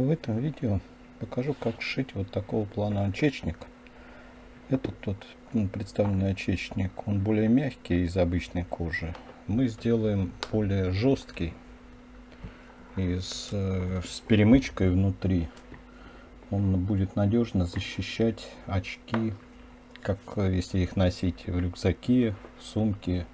В этом видео покажу как сшить вот такого плана очечник. Этот тот ну, представленный очечник, он более мягкий из обычной кожи. Мы сделаем более жесткий из, э, с перемычкой внутри. Он будет надежно защищать очки, как если их носить в рюкзаке, сумке,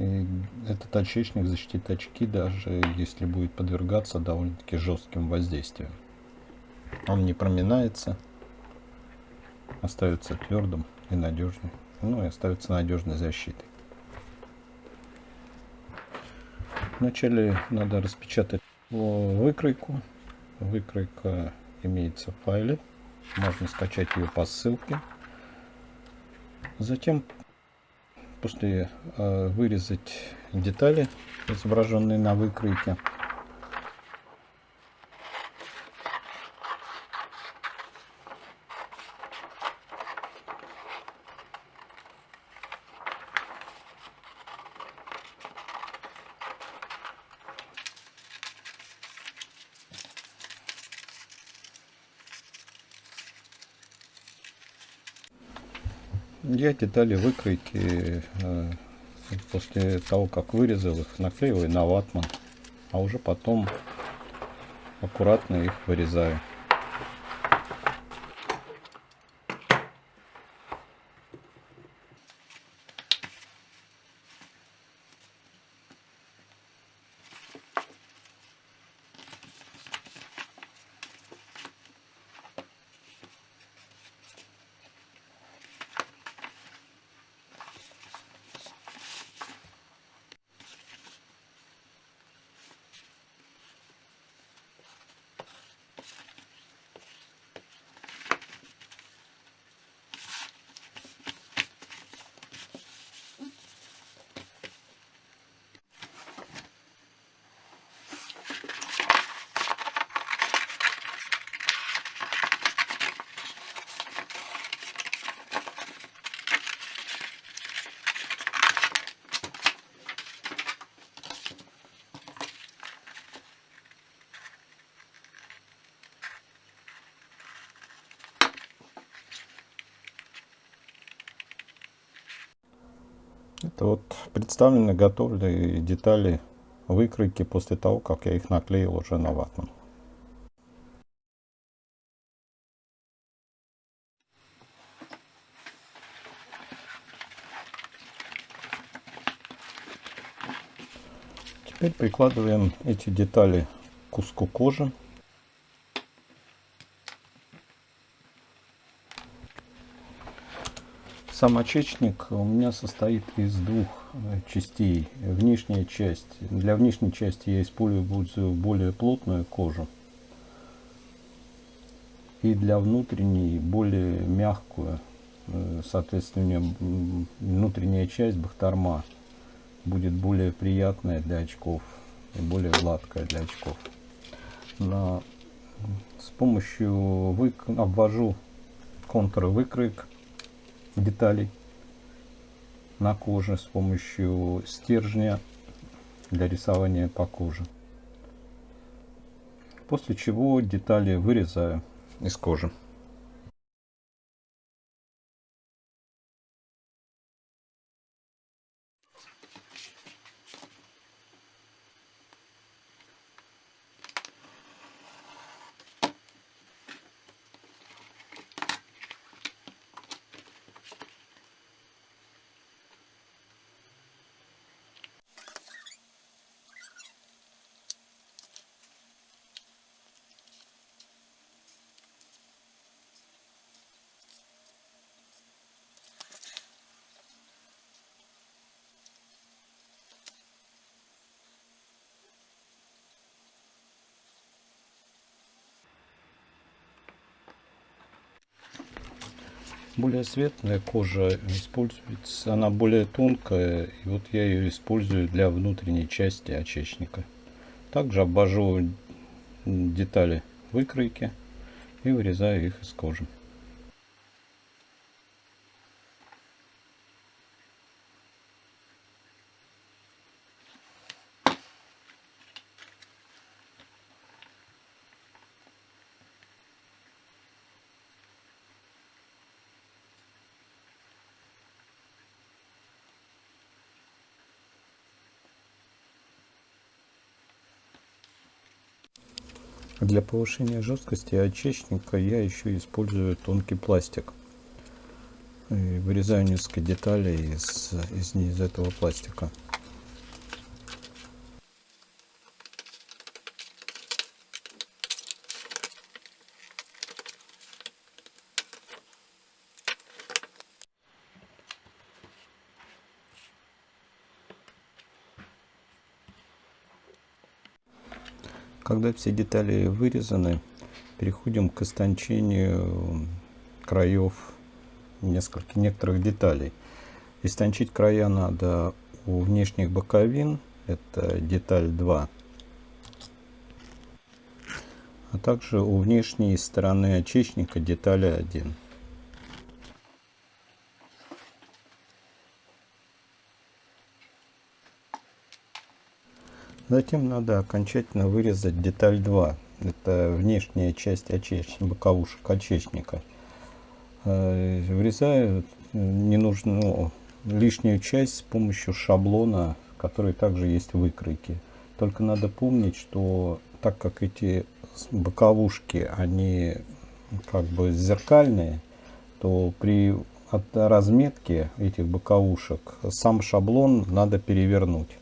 И этот очечник защитит очки, даже если будет подвергаться довольно-таки жестким воздействием. Он не проминается, остается твердым и надежным. Ну и остается надежной защитой. Вначале надо распечатать выкройку. Выкройка имеется в файле. Можно скачать ее по ссылке. Затем после э, вырезать детали, изображенные на выкройке. Я детали выкройки э, после того, как вырезал их, наклеиваю на ватман, а уже потом аккуратно их вырезаю. Вот представлены готовые детали выкройки после того, как я их наклеил уже на ватман. Теперь прикладываем эти детали к куску кожи. Сам очечник у меня состоит из двух э, частей. Внешняя часть. Для внешней части я использую более плотную кожу. И для внутренней более мягкую. Э, соответственно, внутренняя часть бахтарма будет более приятная для очков и более гладкая для очков. На, с помощью вык обвожу контур выкройк деталей на коже с помощью стержня для рисования по коже. После чего детали вырезаю из кожи. Более светлая кожа используется, она более тонкая, и вот я ее использую для внутренней части очечника. Также обвожу детали выкройки и вырезаю их из кожи. Для повышения жесткости очечника я еще использую тонкий пластик. И вырезаю несколько деталей из, из, из этого пластика. Когда все детали вырезаны, переходим к истончению краев нескольких, некоторых деталей. Истончить края надо у внешних боковин, это деталь 2, а также у внешней стороны очечника детали 1. Затем надо окончательно вырезать деталь 2. Это внешняя часть очечника, боковушек очечника. Э, вырезаю ненужную лишнюю часть с помощью шаблона, который также есть в выкройке. Только надо помнить, что так как эти боковушки, они как бы зеркальные, то при от разметки этих боковушек сам шаблон надо перевернуть.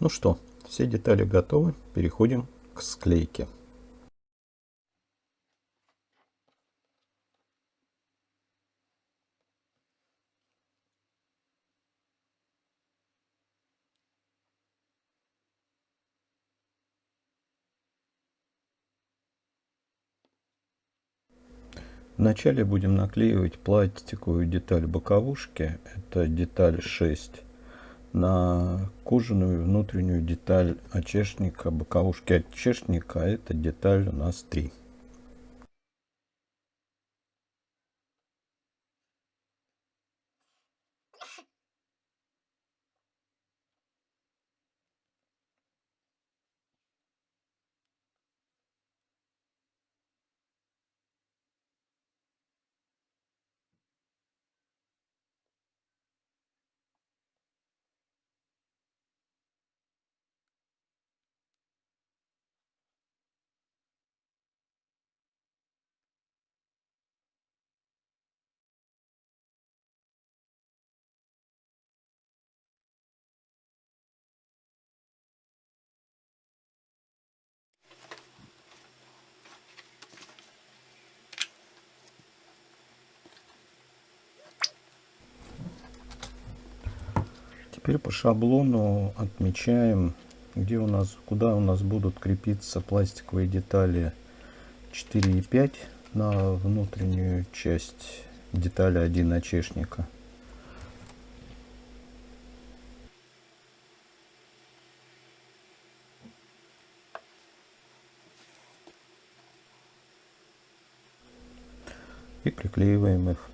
Ну что, все детали готовы. Переходим к склейке. Вначале будем наклеивать пластиковую деталь боковушки. Это деталь 6 на кожаную внутреннюю деталь очешника, боковушки очешника. Это деталь у нас 3. Теперь по шаблону отмечаем, где у нас, куда у нас будут крепиться пластиковые детали 4 и 5 на внутреннюю часть детали 1 начешника. И приклеиваем их.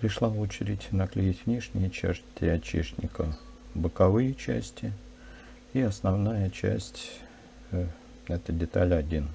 Пришла очередь наклеить внешние части очешника, боковые части и основная часть, э, это деталь 1.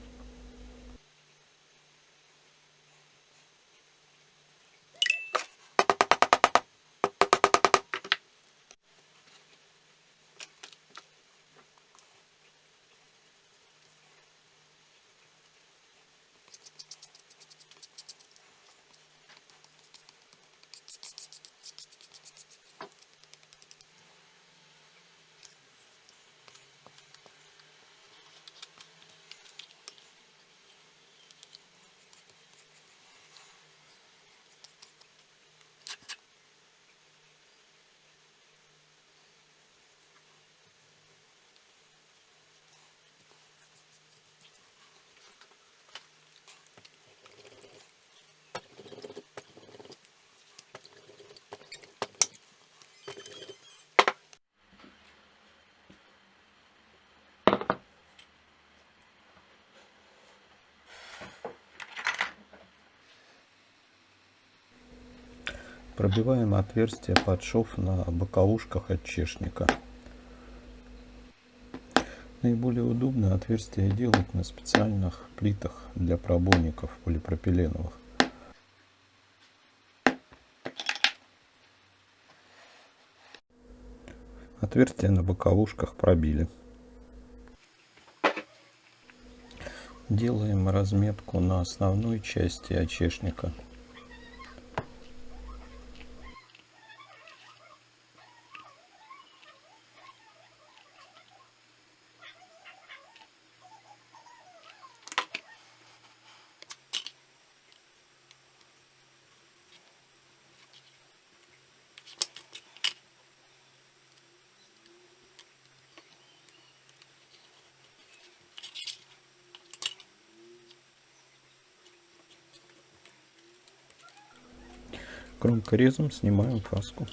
Пробиваем отверстие под шов на боковушках отчешника. Наиболее удобно отверстие делать на специальных плитах для пробойников полипропиленовых. Отверстие на боковушках пробили. Делаем разметку на основной части очешника. Кромкорезом снимаем фаску.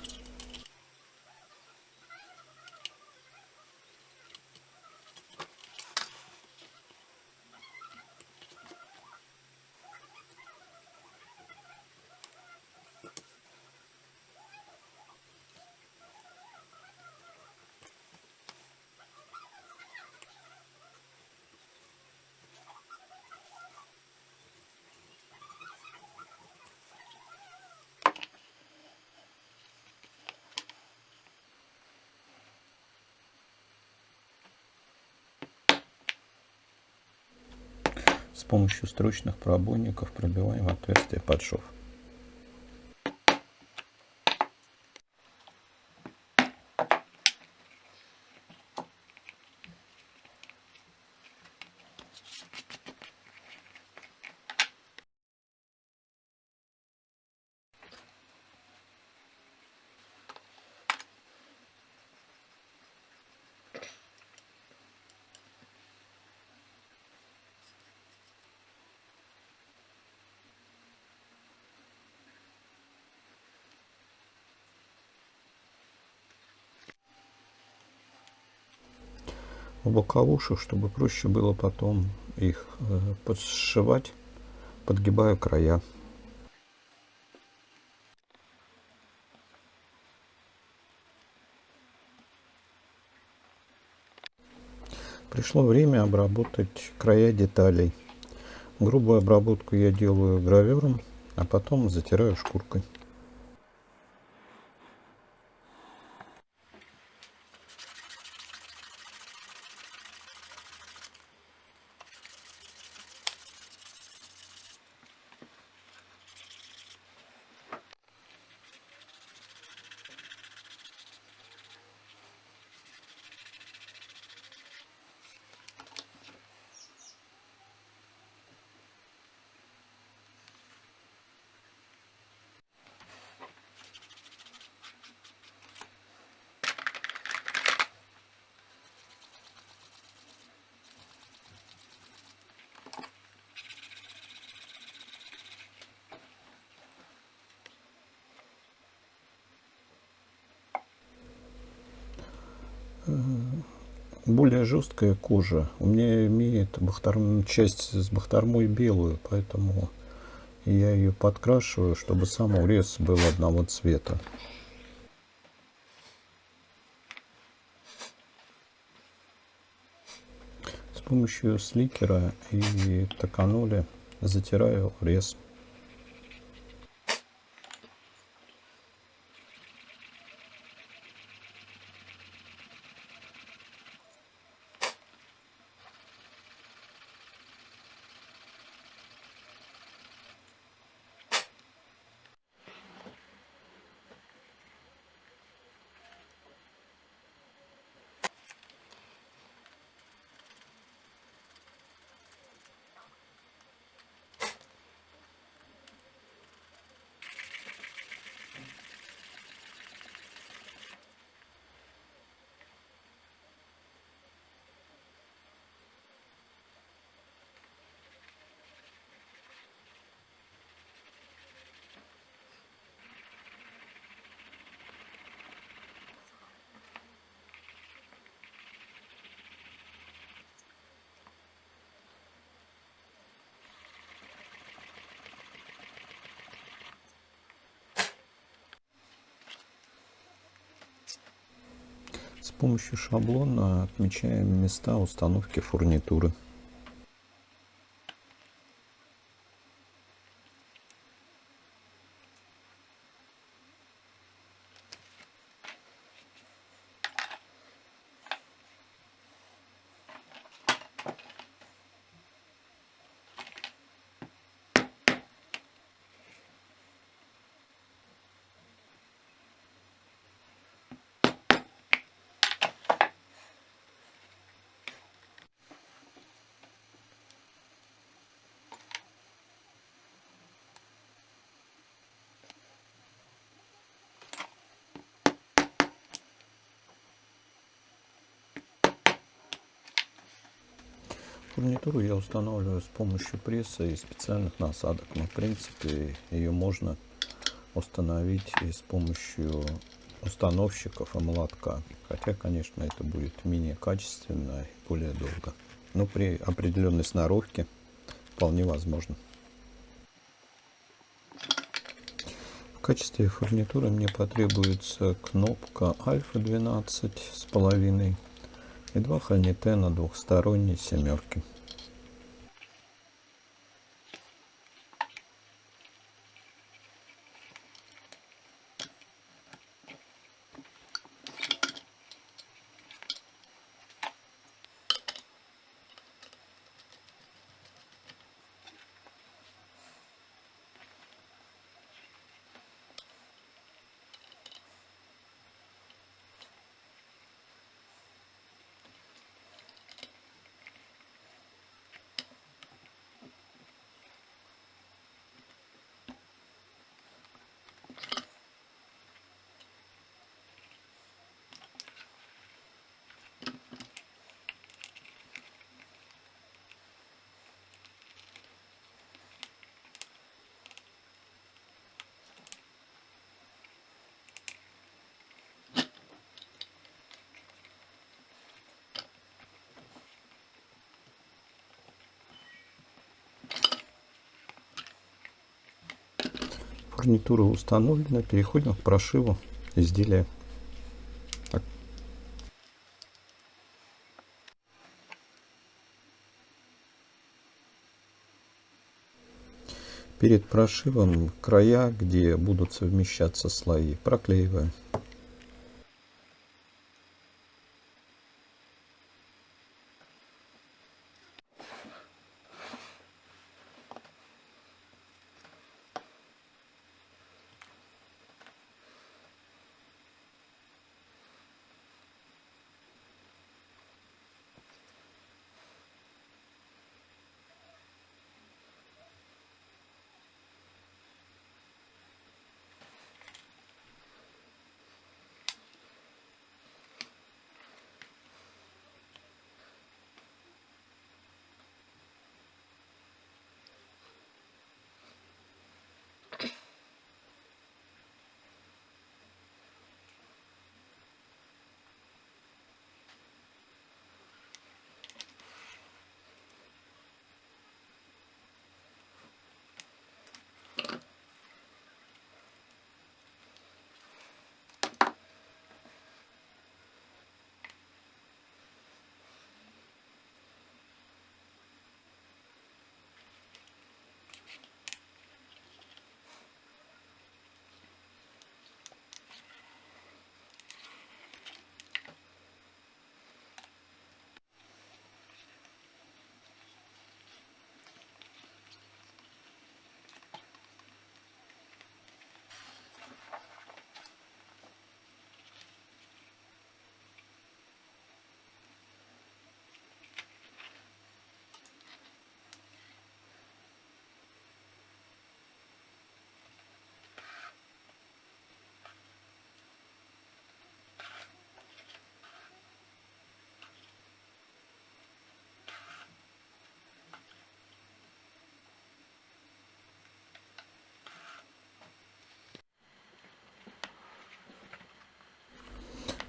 С помощью строчных пробойников пробиваем отверстие под шов. В боковушек, чтобы проще было потом их э, подшивать, подгибаю края. Пришло время обработать края деталей. Грубую обработку я делаю гравером, а потом затираю шкуркой. Более жесткая кожа. У меня имеет бахтарм, часть с бахтармой белую, поэтому я ее подкрашиваю, чтобы сам урез был одного цвета. С помощью сликера и токаноли затираю урез. Помощью шаблона отмечаем места установки фурнитуры. Фурнитуру я устанавливаю с помощью пресса и специальных насадок. Но в принципе ее можно установить и с помощью установщиков и молотка. Хотя, конечно, это будет менее качественно и более долго. Но при определенной сноровке вполне возможно. В качестве фурнитуры мне потребуется кнопка альфа 12 с половиной и два ханитена двухсторонней семерки. Фурнитура установлена. Переходим к прошиву изделия. Так. Перед прошивом края, где будут совмещаться слои, проклеиваем.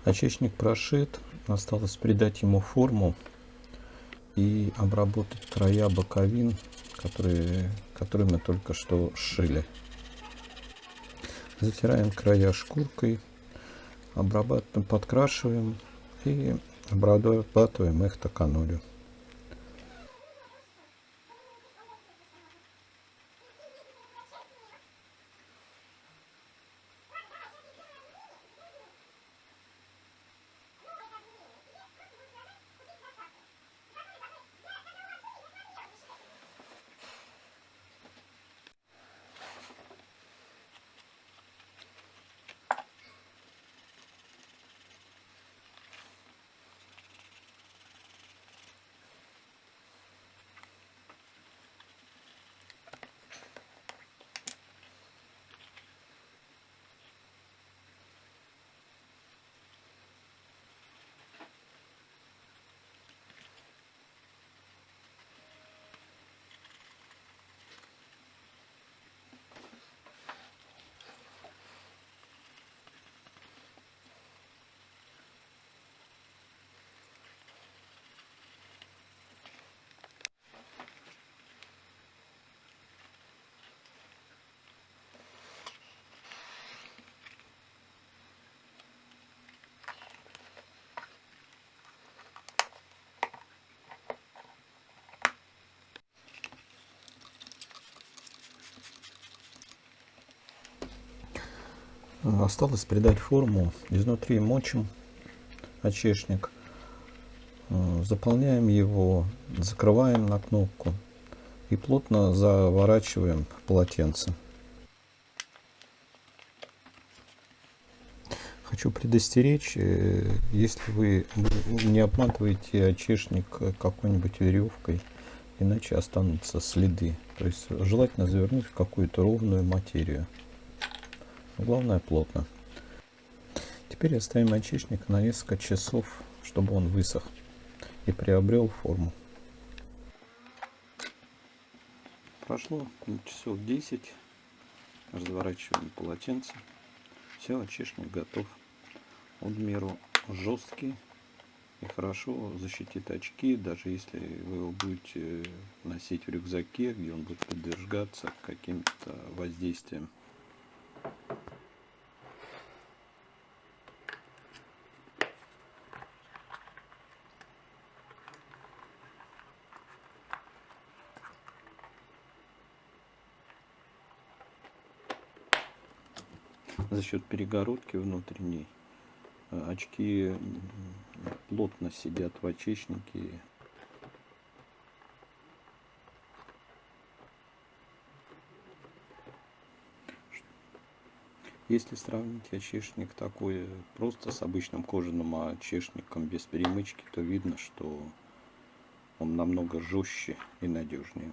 Очечник прошит, осталось придать ему форму и обработать края боковин, которые, которые мы только что сшили. Затираем края шкуркой, обрабатываем, подкрашиваем и обрабатываем их токанолью. Осталось придать форму. Изнутри мочим очешник. Э, заполняем его, закрываем на кнопку и плотно заворачиваем полотенце. Хочу предостеречь, э, если вы не обматываете очешник какой-нибудь веревкой, иначе останутся следы. То есть желательно завернуть в какую-то ровную материю. Главное плотно. Теперь оставим очечник на несколько часов, чтобы он высох и приобрел форму. Прошло часов 10. Разворачиваем полотенце. Все, очечник готов. Он в меру жесткий и хорошо защитит очки, даже если вы его будете носить в рюкзаке, где он будет подвергаться каким-то воздействиям. Счет перегородки внутренней э, очки плотно сидят в очечнике. Если сравнить очешник такой просто с обычным кожаным очешником без перемычки, то видно, что он намного жестче и надежнее.